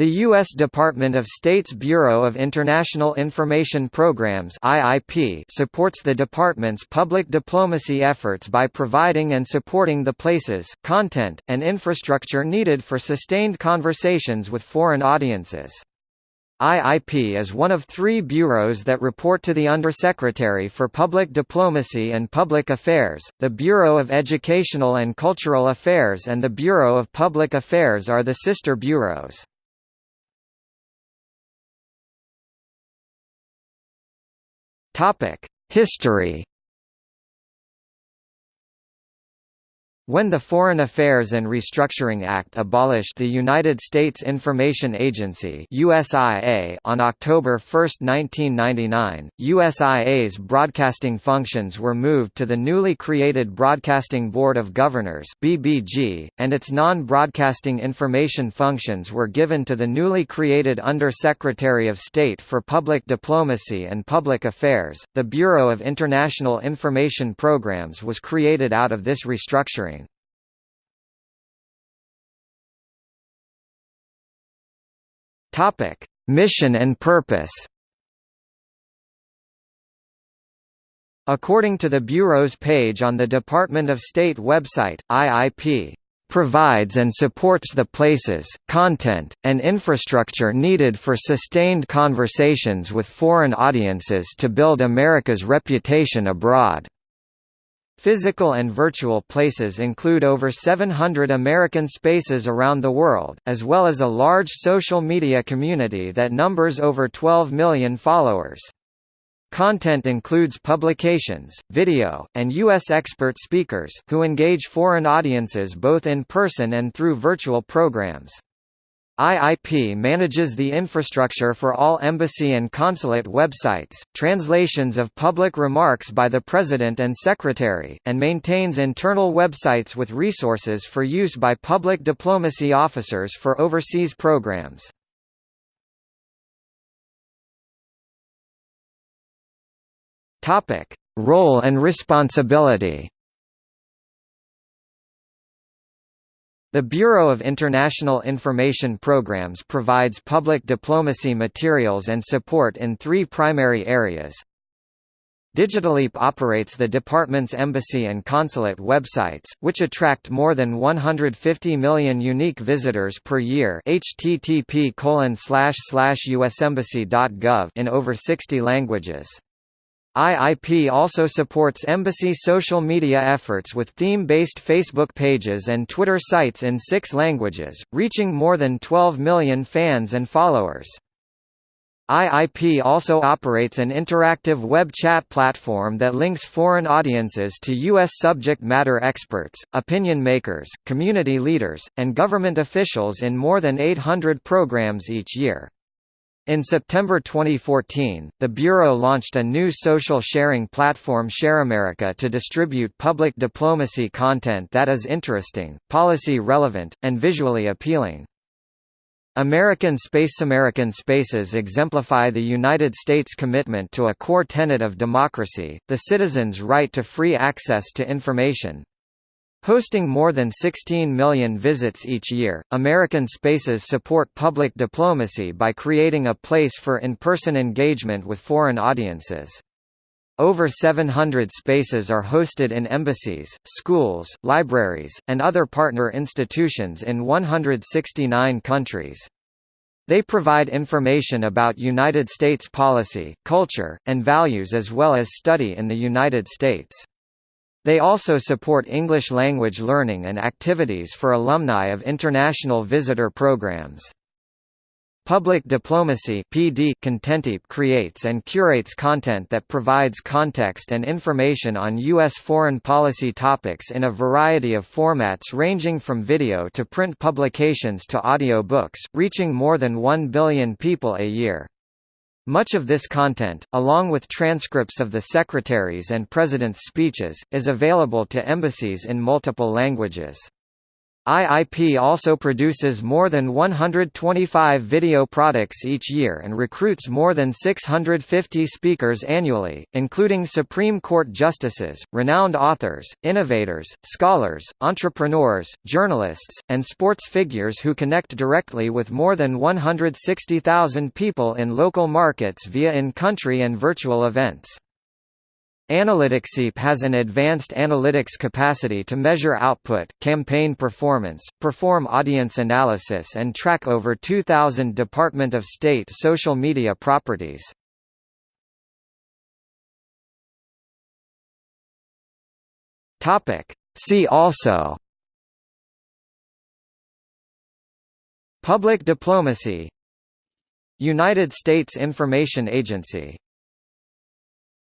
The U.S. Department of State's Bureau of International Information Programs (IIP) supports the department's public diplomacy efforts by providing and supporting the places, content, and infrastructure needed for sustained conversations with foreign audiences. IIP is one of three bureaus that report to the Undersecretary for Public Diplomacy and Public Affairs. The Bureau of Educational and Cultural Affairs and the Bureau of Public Affairs are the sister bureaus. History When the Foreign Affairs and Restructuring Act abolished the United States Information Agency USIA on October 1, 1999, USIA's broadcasting functions were moved to the newly created Broadcasting Board of Governors BBG, and its non-broadcasting information functions were given to the newly created Under-Secretary of State for Public Diplomacy and Public Affairs. The Bureau of International Information Programs was created out of this restructuring. Topic: Mission and purpose. According to the Bureau's page on the Department of State website, IIP provides and supports the places, content, and infrastructure needed for sustained conversations with foreign audiences to build America's reputation abroad. Physical and virtual places include over 700 American spaces around the world, as well as a large social media community that numbers over 12 million followers. Content includes publications, video, and U.S. expert speakers, who engage foreign audiences both in person and through virtual programs. IIP manages the infrastructure for all embassy and consulate websites, translations of public remarks by the President and Secretary, and maintains internal websites with resources for use by public diplomacy officers for overseas programs. Role and responsibility The Bureau of International Information Programs provides public diplomacy materials and support in three primary areas. Digital IIP operates the department's embassy and consulate websites, which attract more than 150 million unique visitors per year http in over 60 languages. IIP also supports embassy social media efforts with theme-based Facebook pages and Twitter sites in six languages, reaching more than 12 million fans and followers. IIP also operates an interactive web chat platform that links foreign audiences to U.S. subject matter experts, opinion makers, community leaders, and government officials in more than 800 programs each year. In September 2014, the Bureau launched a new social sharing platform ShareAmerica to distribute public diplomacy content that is interesting, policy relevant, and visually appealing. American Space American Spaces exemplify the United States' commitment to a core tenet of democracy, the citizen's right to free access to information, Hosting more than 16 million visits each year, American Spaces support public diplomacy by creating a place for in-person engagement with foreign audiences. Over 700 spaces are hosted in embassies, schools, libraries, and other partner institutions in 169 countries. They provide information about United States policy, culture, and values as well as study in the United States. They also support English language learning and activities for alumni of international visitor programs. Public Diplomacy PD Content IIP creates and curates content that provides context and information on U.S. foreign policy topics in a variety of formats ranging from video to print publications to audio books, reaching more than 1 billion people a year. Much of this content, along with transcripts of the Secretary's and President's speeches, is available to embassies in multiple languages. IIP also produces more than 125 video products each year and recruits more than 650 speakers annually, including Supreme Court justices, renowned authors, innovators, scholars, entrepreneurs, journalists, and sports figures who connect directly with more than 160,000 people in local markets via in-country and virtual events. Analytics IIP has an advanced analytics capacity to measure output, campaign performance, perform audience analysis and track over 2,000 Department of State social media properties. See also. Public diplomacy. United States Information Agency